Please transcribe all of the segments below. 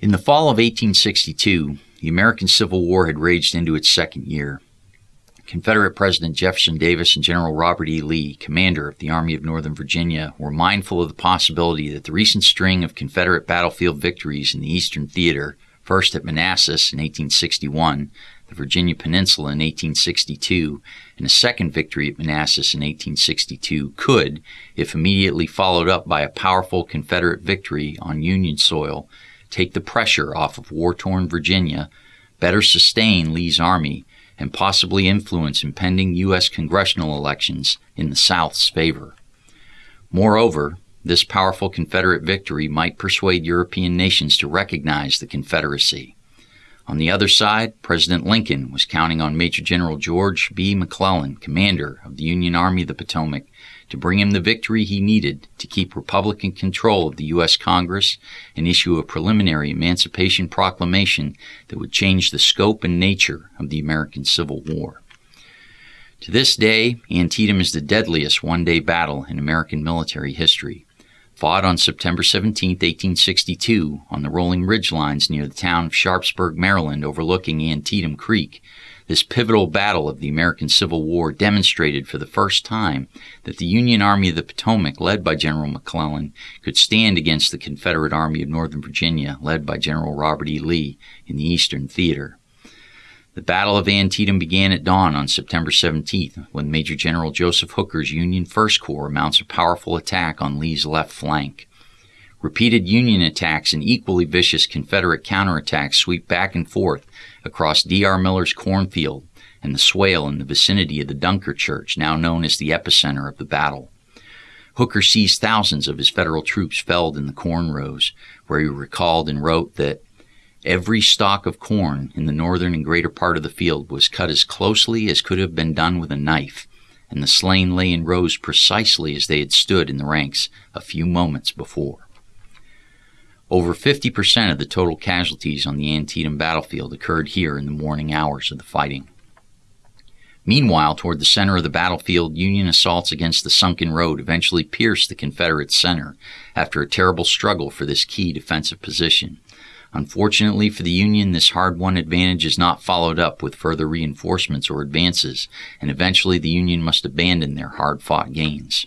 In the fall of 1862, the American Civil War had raged into its second year. Confederate President Jefferson Davis and General Robert E. Lee, commander of the Army of Northern Virginia, were mindful of the possibility that the recent string of Confederate battlefield victories in the Eastern Theater, first at Manassas in 1861, the Virginia Peninsula in 1862, and a second victory at Manassas in 1862, could, if immediately followed up by a powerful Confederate victory on Union soil, take the pressure off of war torn Virginia, better sustain Lee's army, and possibly influence impending U.S. congressional elections in the South's favor. Moreover, this powerful Confederate victory might persuade European nations to recognize the Confederacy. On the other side, President Lincoln was counting on Major General George B. McClellan, commander of the Union Army of the Potomac, to bring him the victory he needed to keep Republican control of the U.S. Congress and issue a preliminary Emancipation Proclamation that would change the scope and nature of the American Civil War. To this day, Antietam is the deadliest one day battle in American military history. Fought on September 17, 1862, on the rolling ridge lines near the town of Sharpsburg, Maryland, overlooking Antietam Creek, this pivotal battle of the American Civil War demonstrated for the first time that the Union Army of the Potomac, led by General McClellan, could stand against the Confederate Army of Northern Virginia, led by General Robert E. Lee, in the Eastern Theater. The Battle of Antietam began at dawn on September 17th, when Major General Joseph Hooker's Union First Corps mounts a powerful attack on Lee's left flank. Repeated Union attacks and equally vicious Confederate counterattacks sweep back and forth across D.R. Miller's cornfield and the swale in the vicinity of the Dunker Church, now known as the epicenter of the battle. Hooker sees thousands of his Federal troops felled in the corn rows, where he recalled and wrote that every stalk of corn in the northern and greater part of the field was cut as closely as could have been done with a knife, and the slain lay in rows precisely as they had stood in the ranks a few moments before. Over 50% of the total casualties on the Antietam battlefield occurred here in the morning hours of the fighting. Meanwhile, toward the center of the battlefield, Union assaults against the sunken road eventually pierced the Confederate center after a terrible struggle for this key defensive position. Unfortunately for the Union, this hard won advantage is not followed up with further reinforcements or advances, and eventually the Union must abandon their hard fought gains.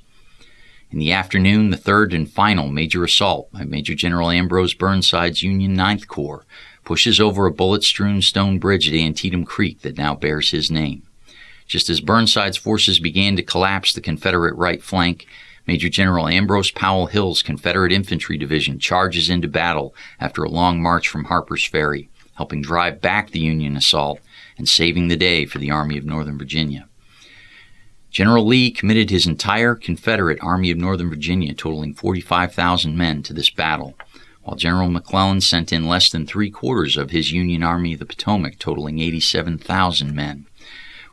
In the afternoon, the third and final major assault by Major General Ambrose Burnside's Union Ninth Corps pushes over a bullet strewn stone bridge at Antietam Creek that now bears his name. Just as Burnside's forces began to collapse the Confederate right flank, Major General Ambrose Powell Hill's Confederate Infantry Division charges into battle after a long march from Harper's Ferry, helping drive back the Union assault and saving the day for the Army of Northern Virginia. General Lee committed his entire Confederate Army of Northern Virginia, totaling 45,000 men, to this battle, while General McClellan sent in less than three quarters of his Union Army of the Potomac, totaling 87,000 men.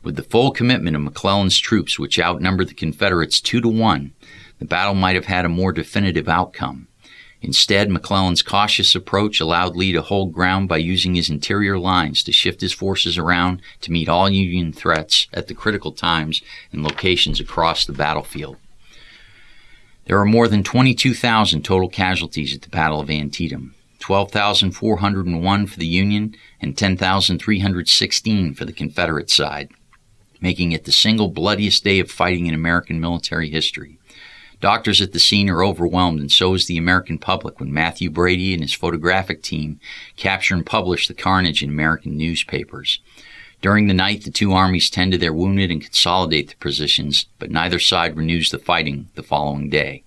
With the full commitment of McClellan's troops, which outnumbered the Confederates two to one, the battle might have had a more definitive outcome. Instead, McClellan's cautious approach allowed Lee to hold ground by using his interior lines to shift his forces around to meet all Union threats at the critical times and locations across the battlefield. There are more than 22,000 total casualties at the Battle of Antietam, 12,401 for the Union and 10,316 for the Confederate side, making it the single bloodiest day of fighting in American military history. Doctors at the scene are overwhelmed, and so is the American public when Mathew Brady and his photographic team capture and publish the carnage in American newspapers. During the night, the two armies tend to their wounded and consolidate their positions, but neither side renews the fighting the following day.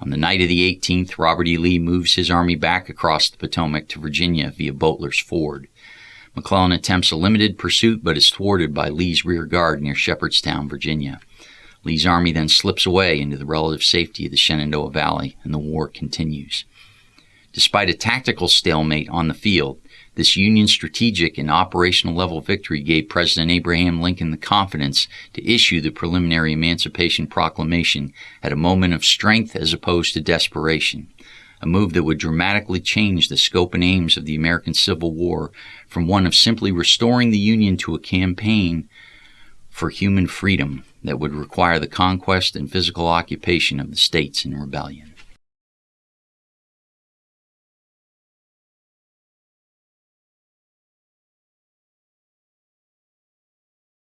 On the night of the 18th, Robert E. Lee moves his army back across the Potomac to Virginia via Boteler's Ford. McClellan attempts a limited pursuit but is thwarted by Lee's rear guard near Shepherdstown, Virginia. Lee's army then slips away into the relative safety of the Shenandoah Valley, and the war continues. Despite a tactical stalemate on the field, this Union strategic and operational level victory gave President Abraham Lincoln the confidence to issue the preliminary Emancipation Proclamation at a moment of strength as opposed to desperation, a move that would dramatically change the scope and aims of the American Civil War from one of simply restoring the Union to a campaign for human freedom that would require the conquest and physical occupation of the states in rebellion.